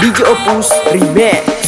DJ Opus Remix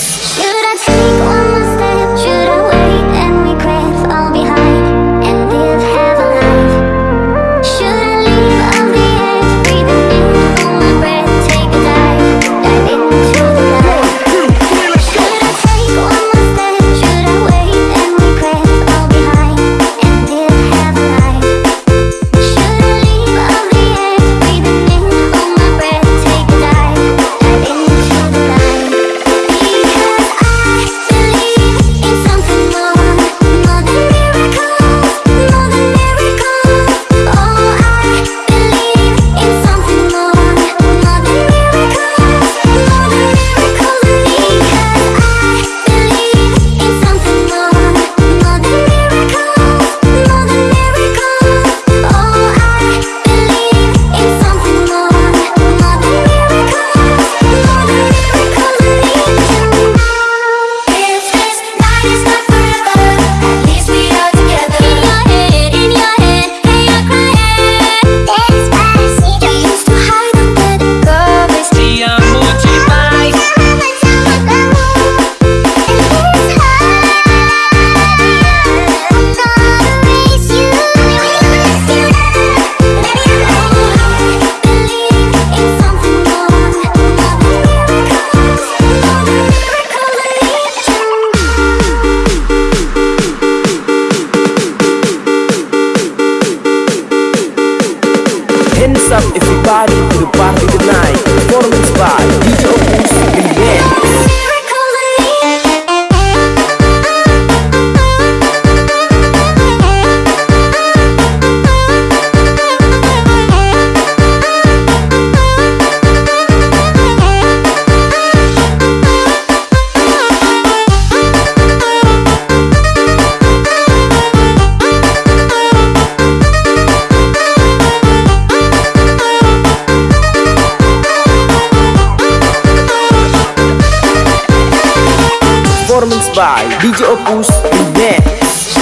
up everybody by DJ Opus Remix